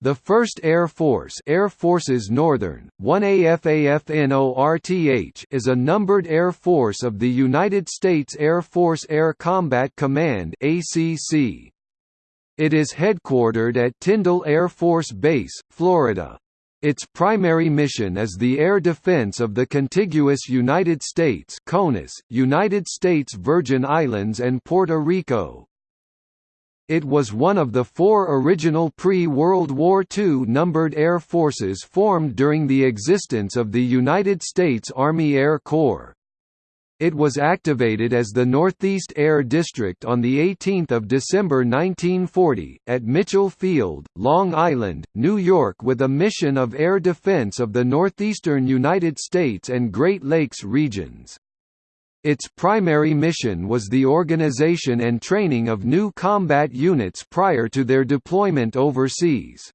The 1st Air Force Air Forces Northern, 1AFAFNORTH is a numbered air force of the United States Air Force Air Combat Command ACC. It is headquartered at Tyndall Air Force Base, Florida. Its primary mission is the air defense of the contiguous United States CONUS, United States Virgin Islands and Puerto Rico. It was one of the four original pre-World War II numbered air forces formed during the existence of the United States Army Air Corps. It was activated as the Northeast Air District on 18 December 1940, at Mitchell Field, Long Island, New York with a mission of air defense of the northeastern United States and Great Lakes regions. Its primary mission was the organization and training of new combat units prior to their deployment overseas.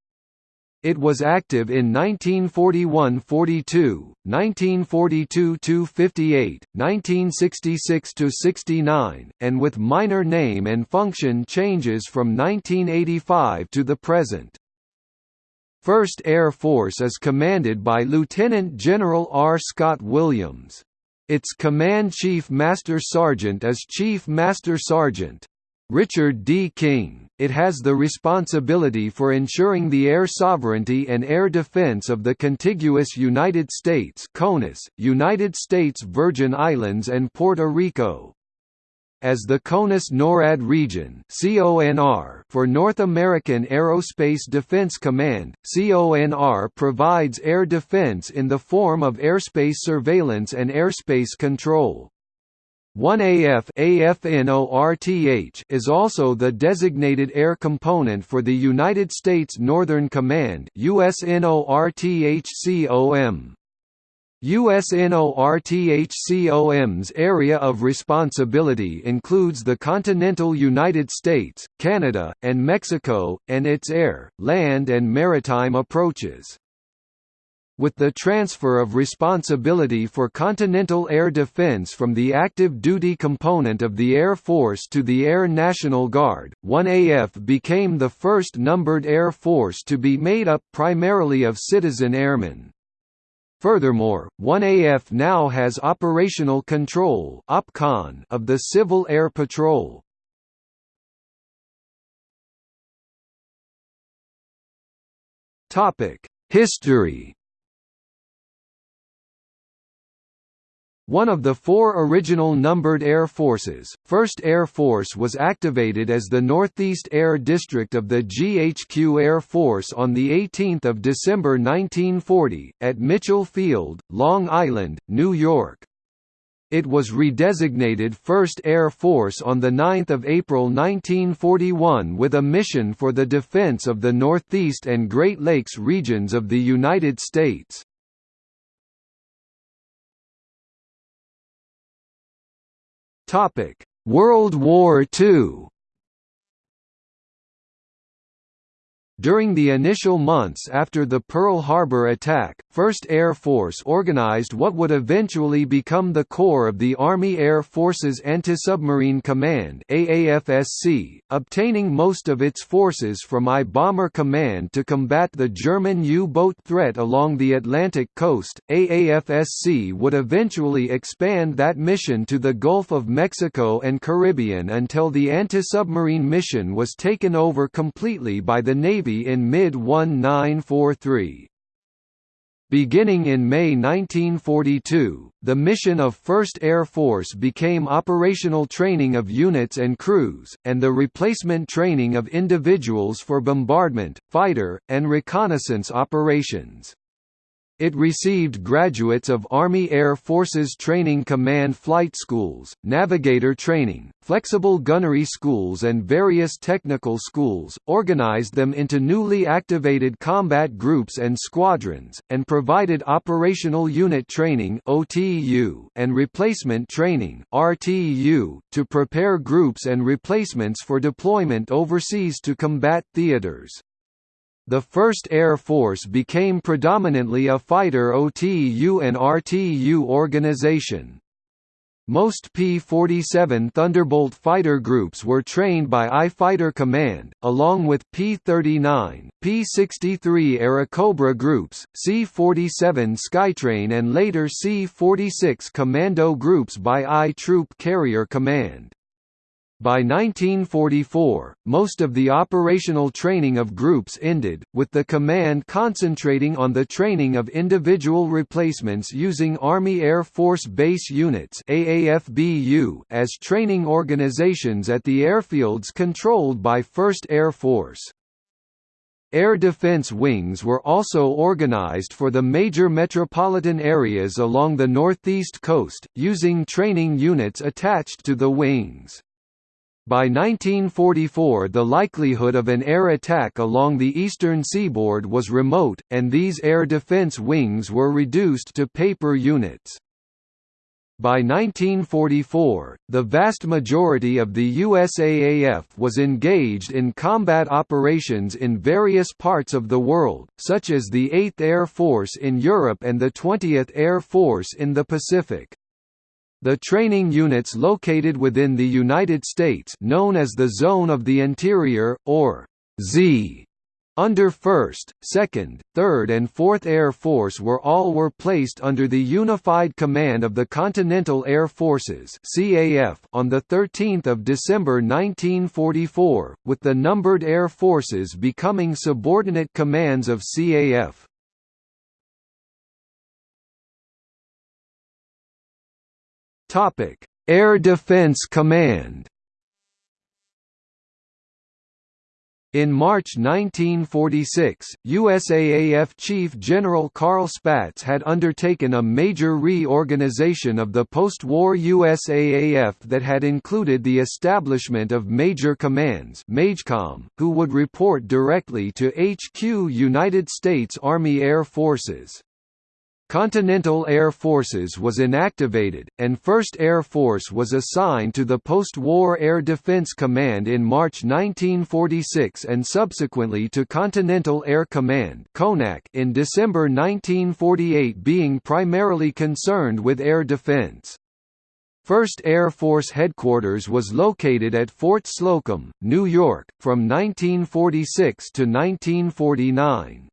It was active in 1941–42, 1942–58, 1966–69, and with minor name and function changes from 1985 to the present. 1st Air Force is commanded by Lieutenant General R. Scott Williams. Its Command Chief Master Sergeant is Chief Master Sergeant. Richard D. King, it has the responsibility for ensuring the air sovereignty and air defense of the contiguous United States CONUS, United States Virgin Islands and Puerto Rico as the CONUS NORAD region for North American Aerospace Defense Command. CONR provides air defense in the form of airspace surveillance and airspace control. 1AF AFNORTH is also the designated air component for the United States Northern Command USNORTHCOM. USNORTHCOM's area of responsibility includes the continental United States, Canada, and Mexico, and its air, land and maritime approaches. With the transfer of responsibility for continental air defense from the active duty component of the Air Force to the Air National Guard, 1AF became the first numbered air force to be made up primarily of citizen airmen. Furthermore, 1AF now has operational control of the Civil Air Patrol. History One of the four original numbered air forces, 1st Air Force was activated as the Northeast Air District of the GHQ Air Force on 18 December 1940, at Mitchell Field, Long Island, New York. It was redesignated 1st Air Force on 9 April 1941 with a mission for the defense of the Northeast and Great Lakes regions of the United States. World War II During the initial months after the Pearl Harbor attack, 1st Air Force organized what would eventually become the core of the Army Air Forces Anti-Submarine Command AAFSC, obtaining most of its forces from I Bomber Command to combat the German U-boat threat along the Atlantic coast. AAFSC would eventually expand that mission to the Gulf of Mexico and Caribbean until the anti-submarine mission was taken over completely by the Navy in mid-1943. Beginning in May 1942, the mission of 1st Air Force became operational training of units and crews, and the replacement training of individuals for bombardment, fighter, and reconnaissance operations. It received graduates of Army Air Forces Training Command flight schools, navigator training, flexible gunnery schools and various technical schools, organized them into newly activated combat groups and squadrons, and provided operational unit training and replacement training to prepare groups and replacements for deployment overseas to combat theaters. The 1st Air Force became predominantly a fighter OTU and RTU organization. Most P-47 Thunderbolt fighter groups were trained by I-Fighter Command, along with P-39, P-63 era Airacobra groups, C-47 Skytrain and later C-46 Commando groups by I-Troop Carrier Command. By 1944, most of the operational training of groups ended, with the command concentrating on the training of individual replacements using Army Air Force Base Units as training organizations at the airfields controlled by 1st Air Force. Air Defense Wings were also organized for the major metropolitan areas along the northeast coast, using training units attached to the wings. By 1944 the likelihood of an air attack along the eastern seaboard was remote, and these air defense wings were reduced to paper units. By 1944, the vast majority of the USAAF was engaged in combat operations in various parts of the world, such as the 8th Air Force in Europe and the 20th Air Force in the Pacific. The training units located within the United States known as the Zone of the Interior, or Z, under 1st, 2nd, 3rd and 4th Air Force were all were placed under the unified command of the Continental Air Forces CAF on 13 December 1944, with the numbered air forces becoming subordinate commands of CAF. Topic: Air Defense Command. In March 1946, USAAF Chief General Carl Spaatz had undertaken a major reorganization of the post-war USAAF that had included the establishment of Major Commands MAJCOM, who would report directly to HQ United States Army Air Forces. Continental Air Forces was inactivated, and 1st Air Force was assigned to the post-war Air Defense Command in March 1946 and subsequently to Continental Air Command in December 1948 being primarily concerned with air defense. 1st Air Force Headquarters was located at Fort Slocum, New York, from 1946 to 1949.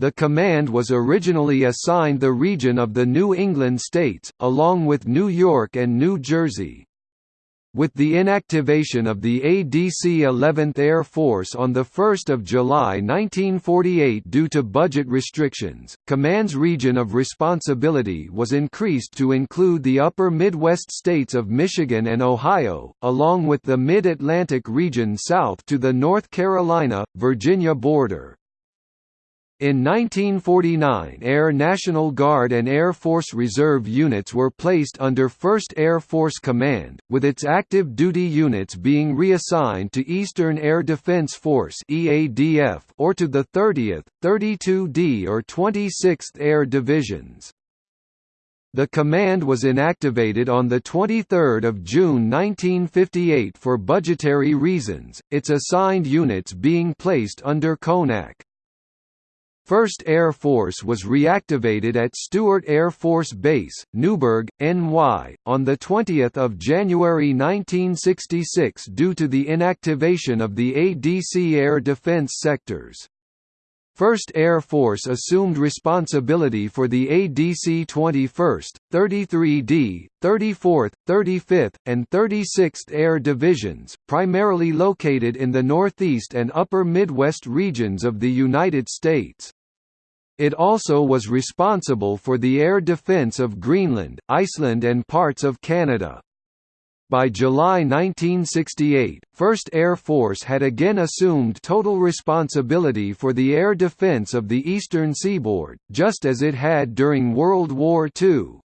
The command was originally assigned the region of the New England states, along with New York and New Jersey. With the inactivation of the ADC 11th Air Force on 1 July 1948 due to budget restrictions, Command's region of responsibility was increased to include the upper Midwest states of Michigan and Ohio, along with the Mid-Atlantic region south to the North Carolina, Virginia border. In 1949 Air National Guard and Air Force Reserve units were placed under 1st Air Force Command, with its active duty units being reassigned to Eastern Air Defense Force or to the 30th, 32d or 26th Air Divisions. The command was inactivated on 23 June 1958 for budgetary reasons, its assigned units being placed under CONAC. 1st Air Force was reactivated at Stewart Air Force Base, Newburgh, NY, on 20 January 1966 due to the inactivation of the ADC air defense sectors. 1st Air Force assumed responsibility for the ADC 21st, 33d, 34th, 35th, and 36th Air Divisions, primarily located in the Northeast and Upper Midwest regions of the United States. It also was responsible for the air defence of Greenland, Iceland and parts of Canada. By July 1968, 1st Air Force had again assumed total responsibility for the air defence of the eastern seaboard, just as it had during World War II.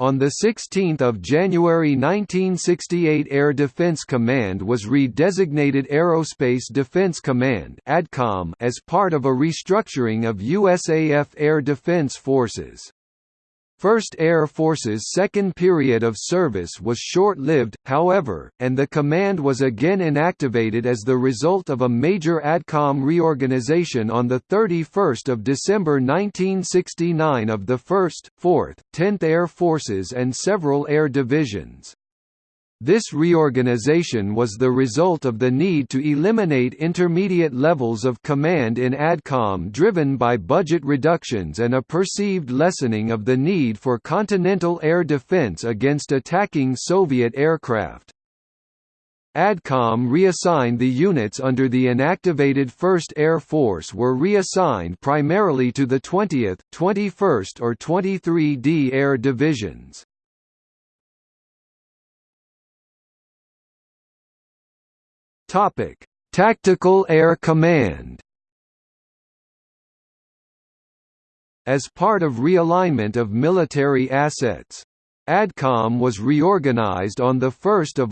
On 16 January 1968 Air Defense Command was redesignated Aerospace Defense Command as part of a restructuring of USAF Air Defense Forces. 1st Air Force's second period of service was short-lived, however, and the command was again inactivated as the result of a major ADCOM reorganization on 31 December 1969 of the 1st, 4th, 10th Air Forces and several air divisions. This reorganization was the result of the need to eliminate intermediate levels of command in ADCOM driven by budget reductions and a perceived lessening of the need for continental air defense against attacking Soviet aircraft. ADCOM reassigned the units under the inactivated 1st Air Force were reassigned primarily to the 20th, 21st or 23d Air Divisions. Topic: Tactical Air Command. As part of realignment of military assets, ADCOM was reorganized on 1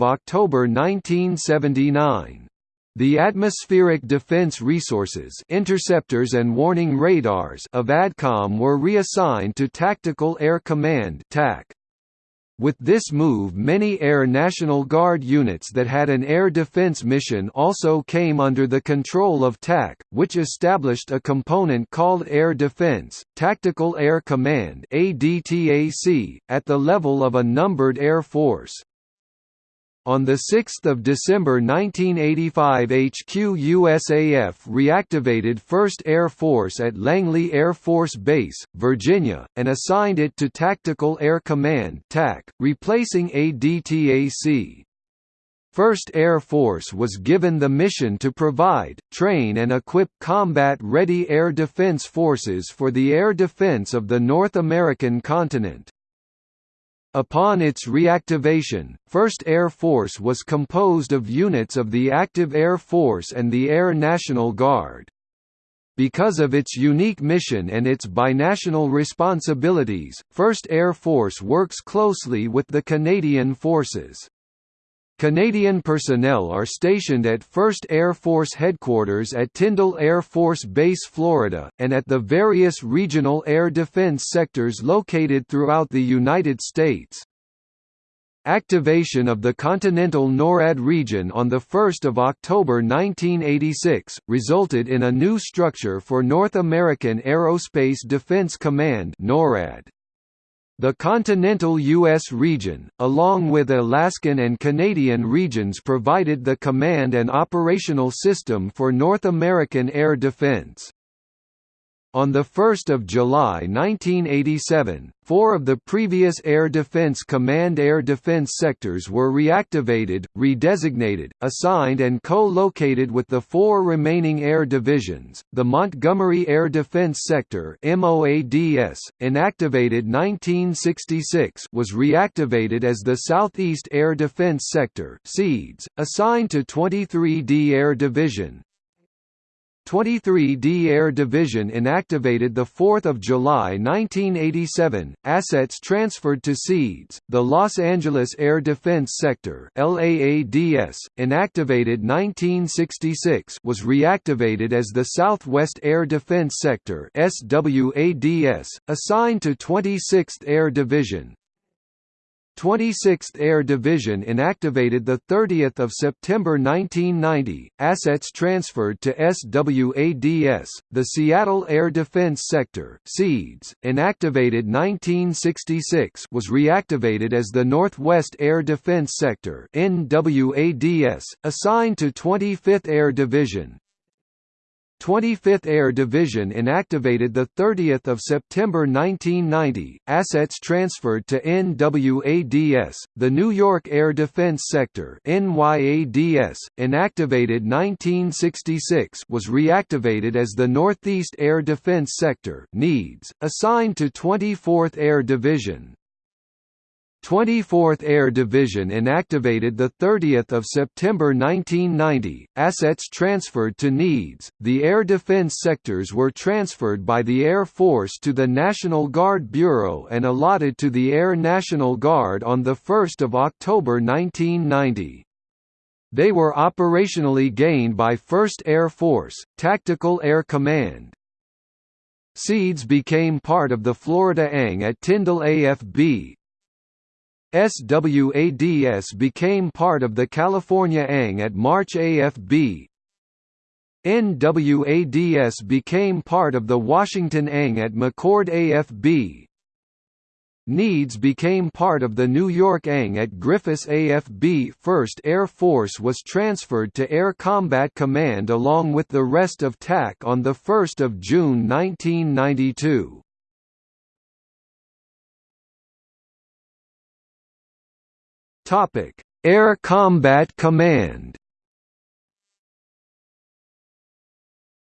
October 1979. The atmospheric defense resources interceptors and warning radars of ADCOM were reassigned to Tactical Air Command TAC. With this move many Air National Guard units that had an air defense mission also came under the control of TAC, which established a component called Air Defense, Tactical Air Command at the level of a numbered air force. On 6 December 1985 HQ USAF reactivated 1st Air Force at Langley Air Force Base, Virginia, and assigned it to Tactical Air Command TAC, replacing ADTAC. 1st Air Force was given the mission to provide, train and equip combat-ready air defense forces for the air defense of the North American continent. Upon its reactivation, 1st Air Force was composed of units of the Active Air Force and the Air National Guard. Because of its unique mission and its binational responsibilities, 1st Air Force works closely with the Canadian Forces. Canadian personnel are stationed at 1st Air Force Headquarters at Tyndall Air Force Base Florida, and at the various regional air defense sectors located throughout the United States. Activation of the continental NORAD region on 1 October 1986, resulted in a new structure for North American Aerospace Defense Command NORAD. The continental U.S. region, along with Alaskan and Canadian regions provided the command and operational system for North American air defense. On 1 July 1987, four of the previous Air Defense Command air defense sectors were reactivated, redesignated, assigned and co-located with the four remaining air divisions. The Montgomery Air Defense Sector (MOADS), inactivated 1966, was reactivated as the Southeast Air Defense Sector assigned to 23d Air Division. 23d Air Division inactivated 4 July 1987, assets transferred to SEADS, the Los Angeles Air Defense Sector LAADS, inactivated 1966 was reactivated as the Southwest Air Defense Sector SWADS, assigned to 26th Air Division, 26th Air Division inactivated 30 September 1990, assets transferred to SWADS, the Seattle Air Defense Sector SEADS, inactivated 1966 was reactivated as the Northwest Air Defense Sector NWADS, assigned to 25th Air Division, 25th Air Division inactivated 30 September 1990, assets transferred to NWADS, the New York Air Defense Sector NYADS, inactivated 1966 was reactivated as the Northeast Air Defense Sector NEADS, assigned to 24th Air Division. 24th Air Division inactivated 30 September 1990, assets transferred to NEADS, the air defense sectors were transferred by the Air Force to the National Guard Bureau and allotted to the Air National Guard on the 1 October 1990. They were operationally gained by 1st Air Force, Tactical Air Command, SEADS became part of the Florida ANG at Tyndall AFB. SWADS became part of the California ANG at March AFB. NWADS became part of the Washington ANG at McChord AFB. NEADS became part of the New York ANG at Griffiss AFB 1st Air Force was transferred to Air Combat Command along with the rest of TAC on 1 June 1992. Air Combat Command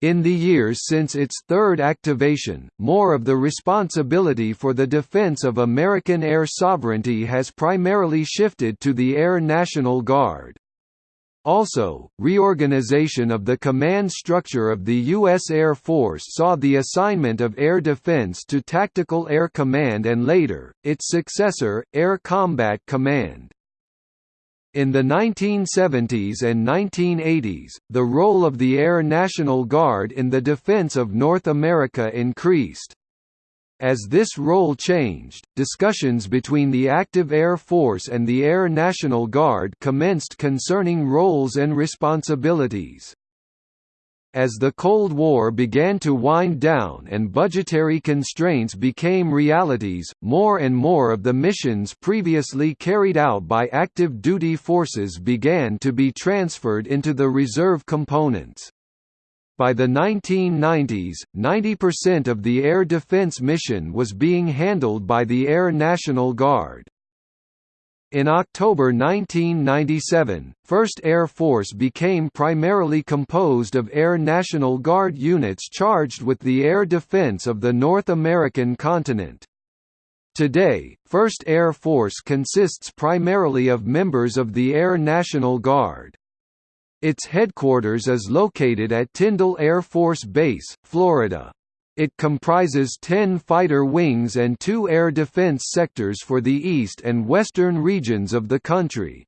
In the years since its third activation, more of the responsibility for the defense of American air sovereignty has primarily shifted to the Air National Guard. Also, reorganization of the command structure of the U.S. Air Force saw the assignment of air defense to Tactical Air Command and later, its successor, Air Combat Command. In the 1970s and 1980s, the role of the Air National Guard in the defense of North America increased. As this role changed, discussions between the active Air Force and the Air National Guard commenced concerning roles and responsibilities. As the Cold War began to wind down and budgetary constraints became realities, more and more of the missions previously carried out by active duty forces began to be transferred into the reserve components. By the 1990s, 90% of the air defense mission was being handled by the Air National Guard. In October 1997, 1st Air Force became primarily composed of Air National Guard units charged with the air defense of the North American continent. Today, 1st Air Force consists primarily of members of the Air National Guard. Its headquarters is located at Tyndall Air Force Base, Florida. It comprises 10 fighter wings and two air defense sectors for the east and western regions of the country.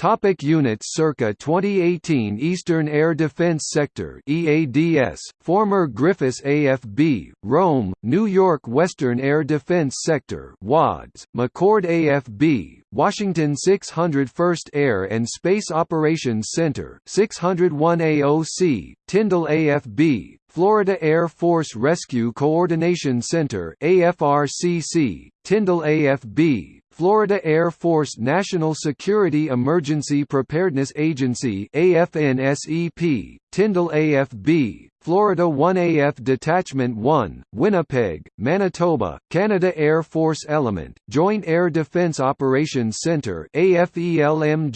Topic units Circa 2018 Eastern Air Defense Sector EADS, former Griffiss AFB, Rome, New York Western Air Defense Sector WADS, McChord AFB, Washington 601st Air and Space Operations Center 601 AOC, Tyndall AFB, Florida Air Force Rescue Coordination Center AFRCC, Tyndall AFB, Florida Air Force National Security Emergency Preparedness Agency AFNSEP, Tyndall AFB, Florida 1AF Detachment 1, Winnipeg, Manitoba, Canada Air Force Element, Joint Air Defense Operations Centre AFELMJADOC,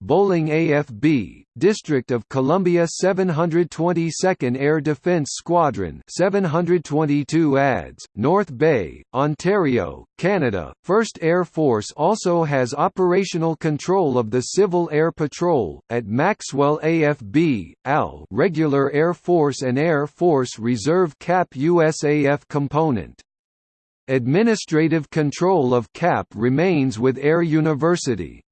Bolling AFB, District of Columbia 722nd Air Defence Squadron 722 ADS, North Bay, Ontario, Canada. 1st Air Force also has operational control of the Civil Air Patrol, at Maxwell AFB, AL Regular Air Force and Air Force Reserve CAP USAF component. Administrative control of CAP remains with Air University.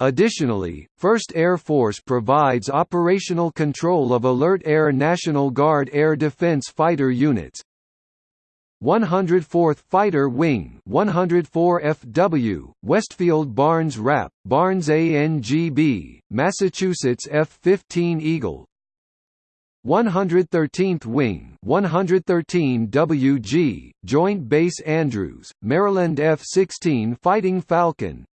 Additionally, 1st Air Force provides operational control of Alert Air National Guard air defense fighter units, 104th Fighter Wing 104 FW, Westfield Barnes RAP, Barnes ANGB, Massachusetts F-15 Eagle. 113th Wing 113 WG, Joint Base Andrews, Maryland F-16 Fighting Falcon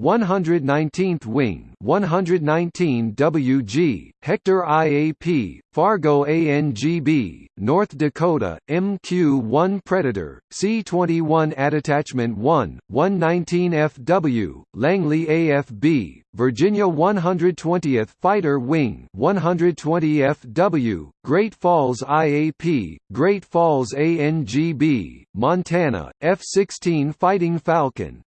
119th Wing 119 WG, Hector IAP, Fargo ANGB, North Dakota, MQ-1 Predator, C-21 at Attachment 1, 119FW, Langley AFB, Virginia 120th Fighter Wing 120FW, Great Falls IAP, Great Falls ANGB, Montana, F-16 Fighting Falcon,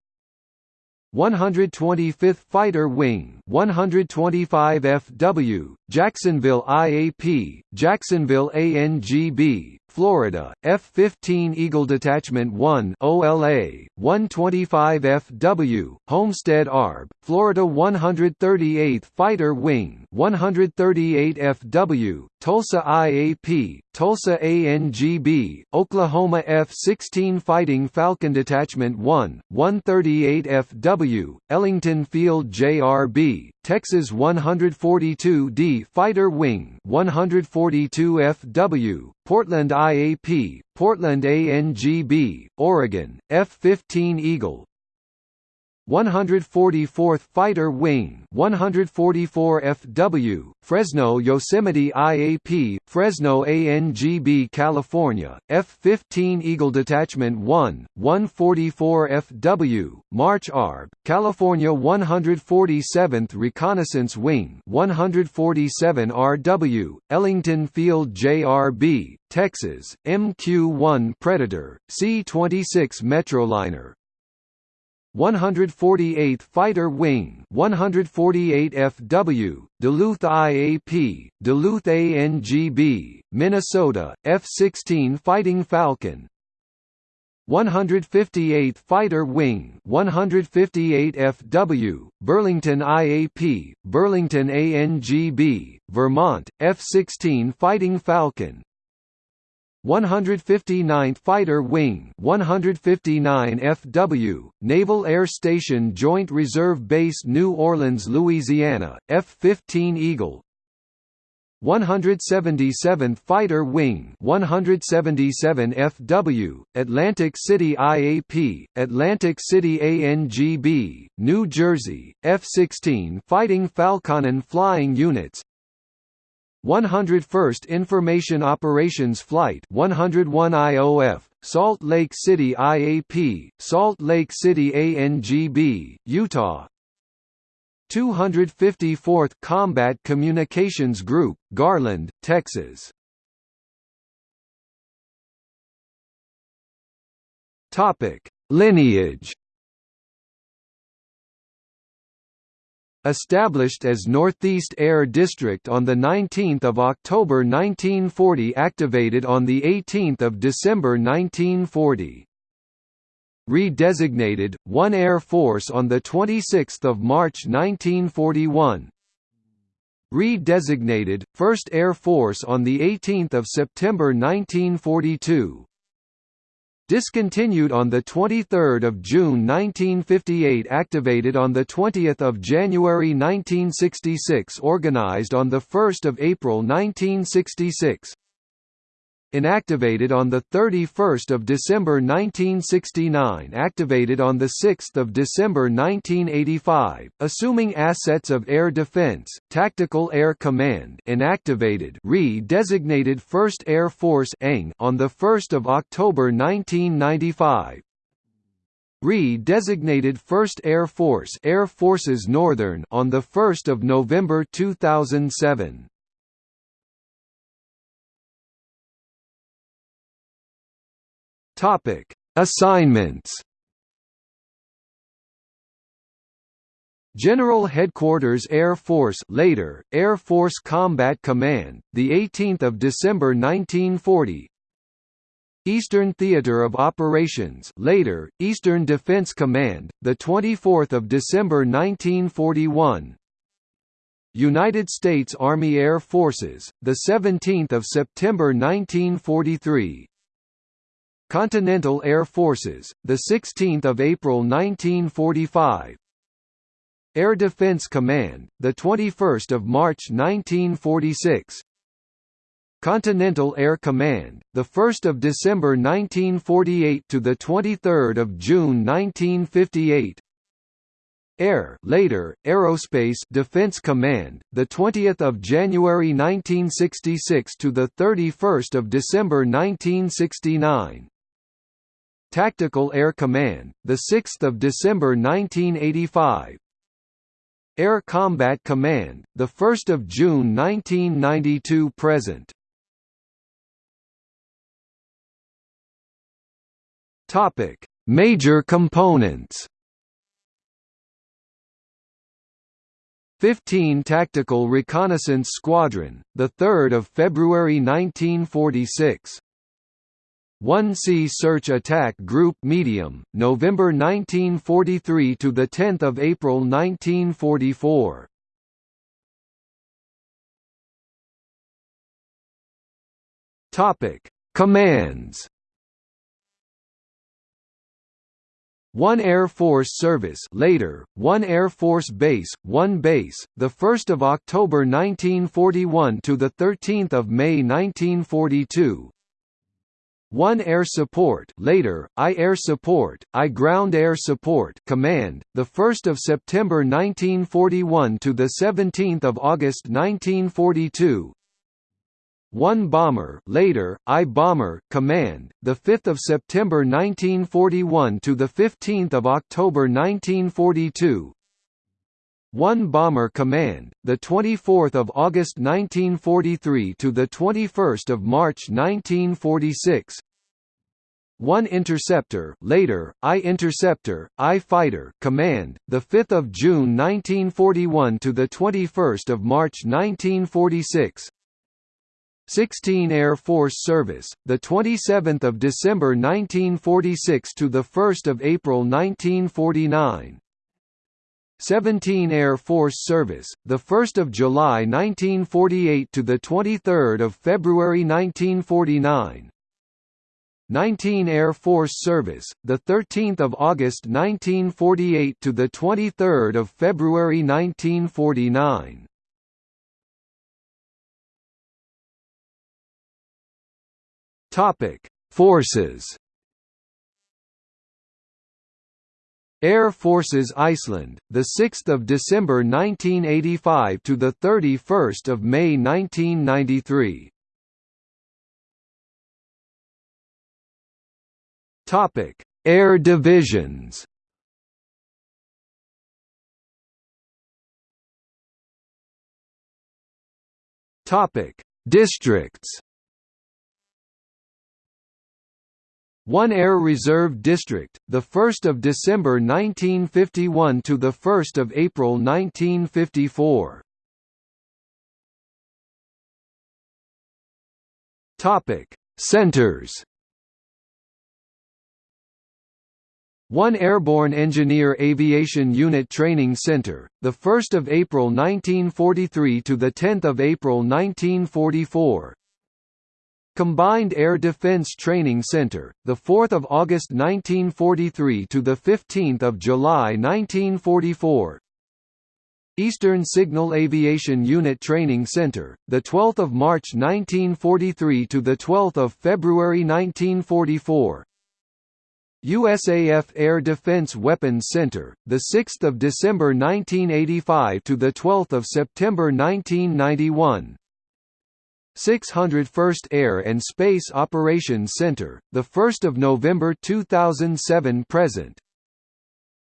125th Fighter Wing 125 FW, Jacksonville IAP, Jacksonville ANGB, Florida, F-15 Eagle Detachment 1 OLA, 125 FW, Homestead ARB, Florida 138th Fighter Wing 138 FW, Tulsa IAP, Tulsa ANGB, Oklahoma F-16 Fighting Falcon Detachment 1, 138 FW, Ellington Field JRB, Texas 142d Fighter Wing 142 FW, Portland IAP, Portland ANGB, Oregon, F-15 Eagle, 144th Fighter Wing 144 FW, Fresno Yosemite IAP, Fresno ANGB California, F-15 Eagle Detachment 1, 144 FW, March ARB, California 147th Reconnaissance Wing 147 RW, Ellington Field JRB, Texas, MQ-1 Predator, C-26 Metroliner, 148th Fighter Wing 148 FW, Duluth IAP, Duluth ANGB, Minnesota, F-16 Fighting Falcon. 158th Fighter Wing 158 FW, Burlington IAP, Burlington ANGB, Vermont, F-16 Fighting Falcon 159th Fighter Wing 159 FW, Naval Air Station Joint Reserve Base New Orleans, Louisiana, F-15 Eagle. 177th Fighter Wing 177 FW, Atlantic City IAP, Atlantic City ANGB, New Jersey, F-16 Fighting Falcon and Flying Units 101st Information Operations Flight 101 IOF, Salt Lake City IAP, Salt Lake City ANGB, Utah. 254th Combat Communications Group, Garland, Texas. Lineage Established as Northeast Air District on 19 October 1940 activated on 18 December 1940. Redesignated, 1 Air Force on 26 March 1941 Redesignated, 1st Air Force on 18 September 1942 Discontinued on the 23 June 1958 Activated on the 20 January 1966 Organized on the 1 April 1966 Inactivated on 31 December 1969 Activated on 6 December 1985, assuming assets of Air Defense, Tactical Air Command inactivated re-designated 1st Air Force on 1 October 1995, re-designated 1st Air Force Air Forces Northern on 1 November 2007. Topic: Assignments. General Headquarters Air Force later Air Force Combat Command the 18th of December 1940 Eastern Theater of Operations later Eastern Defense Command the 24th of December 1941 United States Army Air Forces the 17th of September 1943 Continental Air Forces, the 16th of April 1945. Air Defense Command, the 21st of March 1946. Continental Air Command, the 1st of December 1948 to the 23rd of June 1958. Air later Aerospace Defense Command the 20th of January 1966 to the 31st of December 1969 Tactical Air Command, the 6th of December 1985. Air Combat Command, the 1st of June 1992 present. Topic: Major components. 15 Tactical Reconnaissance Squadron, 3 February 1946 1 Sea Search Attack Group Medium, November 1943 to the 10th of April 1944. Topic: Commands. 1 Air Force Service later, 1 Air Force Base, 1 Base, 1 October 1941 – to the 13th of May 1942 1 Air Support later, I Air Support, I Ground Air Support Command, 1 September 1941 to 17 August 1942 1 Bomber later, I Bomber Command, 5 September 1941 to 15 October 1942 1 Bomber Command, the 24th of August 1943 to the 21st of March 1946. 1 Interceptor, later I Interceptor, I Fighter Command, the 5th of June 1941 to the 21st of March 1946. 16 Air Force Service, the 27th of December 1946 to the 1st of April 1949. 17 Air Force Service, the 1st of July 1948 to the 23rd of February 1949. 19 Air Force Service, the 13th of August 1948 to the 23rd of February 1949. Topic: Forces Air Forces Iceland, the 6th of December 1985 to the 31st of May 1993. Topic: Air Divisions. Topic: Districts. 1 Air Reserve District, the 1st of December 1951 to the 1st of April 1954. Topic: Centers. 1 Airborne Engineer Aviation Unit Training Center, the 1st of April 1943 to the 10th of April 1944. Combined Air Defense Training Center, the 4th of August 1943 to the 15th of July 1944. Eastern Signal Aviation Unit Training Center, the 12th of March 1943 to the 12th of February 1944. USAF Air Defense Weapons Center, the 6th of December 1985 to the 12th of September 1991. 601st Air and Space Operations Center, 1 November 2007 present.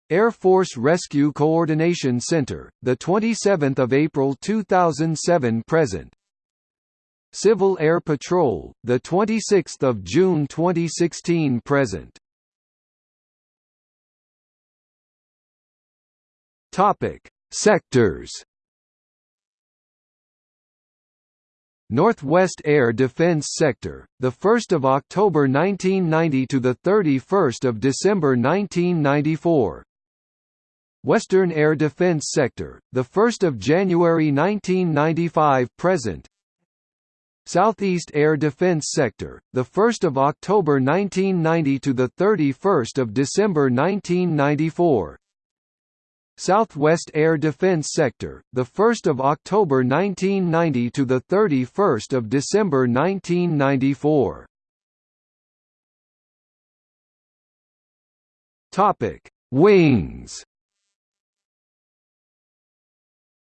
Air Force Rescue Coordination Center, 27 April 2007 present. Civil Air Patrol, 26 June 2016 present. Sectors Northwest Air Defense Sector, the 1st of October 1990 to the 31st of December 1994. Western Air Defense Sector, the 1st of January 1995 present. Southeast Air Defense Sector, the 1st of October 1990 to the 31st of December 1994. Southwest Air Defense Sector, the 1st of October 1990 to the 31st of December 1994. Topic: Wings.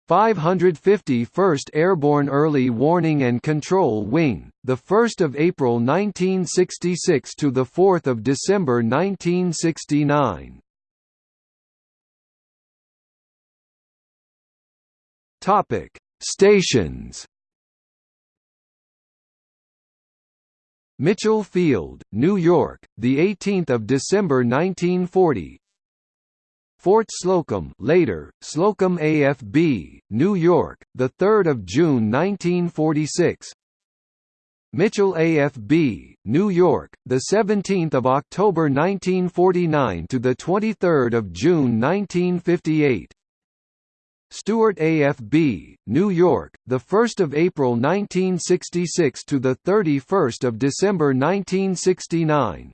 551st Airborne Early Warning and Control Wing, the 1st of April 1966 to the 4th of December 1969. Topic: Stations. Mitchell Field, New York, the 18th of December 1940. Fort Slocum, later Slocum AFB, New York, the 3rd of June 1946. Mitchell AFB, New York, the 17th of October 1949 to the 23rd of June 1958. Stewart AFB, New York, the 1st of April 1966 to the 31st of December 1969.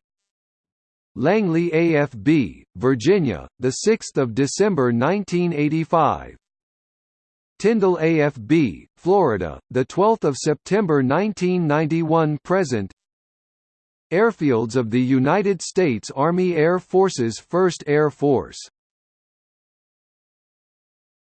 Langley AFB, Virginia, the 6th of December 1985. Tyndall AFB, Florida, the 12th of September 1991 present. Airfields of the United States Army Air Forces 1st Air Force